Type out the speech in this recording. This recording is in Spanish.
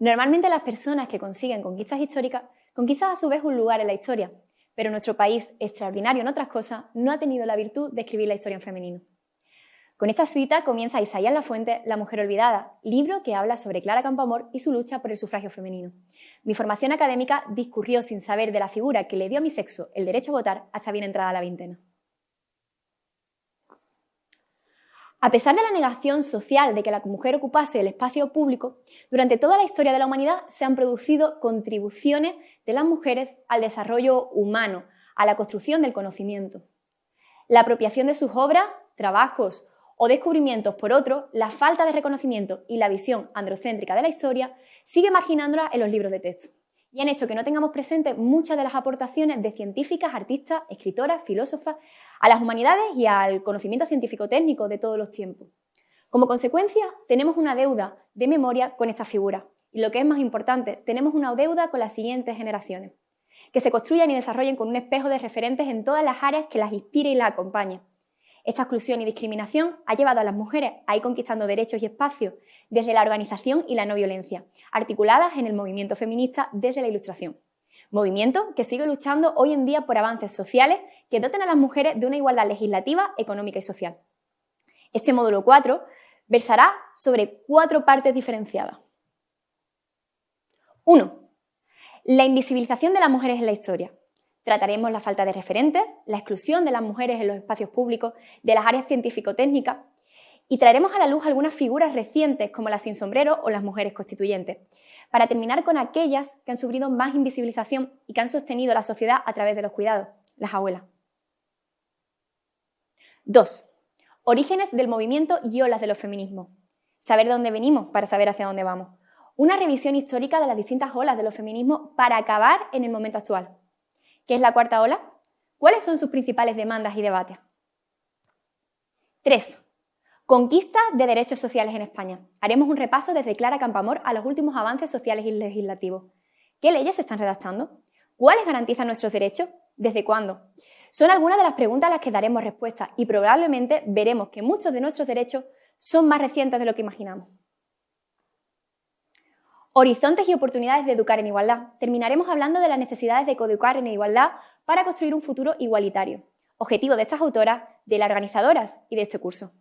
Normalmente las personas que consiguen conquistas históricas conquistan a su vez un lugar en la historia, pero nuestro país, extraordinario en otras cosas, no ha tenido la virtud de escribir la historia en femenino. Con esta cita comienza Isaías La Fuente, La mujer olvidada, libro que habla sobre Clara Campoamor y su lucha por el sufragio femenino. Mi formación académica discurrió sin saber de la figura que le dio a mi sexo el derecho a votar hasta bien entrada la veintena. A pesar de la negación social de que la mujer ocupase el espacio público, durante toda la historia de la humanidad se han producido contribuciones de las mujeres al desarrollo humano, a la construcción del conocimiento. La apropiación de sus obras, trabajos o descubrimientos por otro, la falta de reconocimiento y la visión androcéntrica de la historia sigue marginándola en los libros de texto y han hecho que no tengamos presentes muchas de las aportaciones de científicas, artistas, escritoras, filósofas a las humanidades y al conocimiento científico-técnico de todos los tiempos. Como consecuencia, tenemos una deuda de memoria con estas figuras y lo que es más importante, tenemos una deuda con las siguientes generaciones, que se construyan y desarrollen con un espejo de referentes en todas las áreas que las inspire y las acompañe, esta exclusión y discriminación ha llevado a las mujeres a ir conquistando derechos y espacios desde la organización y la no violencia, articuladas en el movimiento feminista desde la Ilustración. Movimiento que sigue luchando hoy en día por avances sociales que doten a las mujeres de una igualdad legislativa, económica y social. Este módulo 4 versará sobre cuatro partes diferenciadas. 1. La invisibilización de las mujeres en la historia. Trataremos la falta de referentes, la exclusión de las mujeres en los espacios públicos, de las áreas científico-técnicas y traeremos a la luz algunas figuras recientes como las sin sombrero o las mujeres constituyentes, para terminar con aquellas que han sufrido más invisibilización y que han sostenido la sociedad a través de los cuidados, las abuelas. 2. Orígenes del movimiento y olas de los feminismos. Saber de dónde venimos para saber hacia dónde vamos. Una revisión histórica de las distintas olas de los feminismos para acabar en el momento actual. ¿Qué es la cuarta ola? ¿Cuáles son sus principales demandas y debates? 3. Conquista de derechos sociales en España. Haremos un repaso desde Clara Campamor a los últimos avances sociales y legislativos. ¿Qué leyes se están redactando? ¿Cuáles garantizan nuestros derechos? ¿Desde cuándo? Son algunas de las preguntas a las que daremos respuesta y probablemente veremos que muchos de nuestros derechos son más recientes de lo que imaginamos. Horizontes y oportunidades de educar en igualdad. Terminaremos hablando de las necesidades de coeducar en igualdad para construir un futuro igualitario. Objetivo de estas autoras, de las organizadoras y de este curso.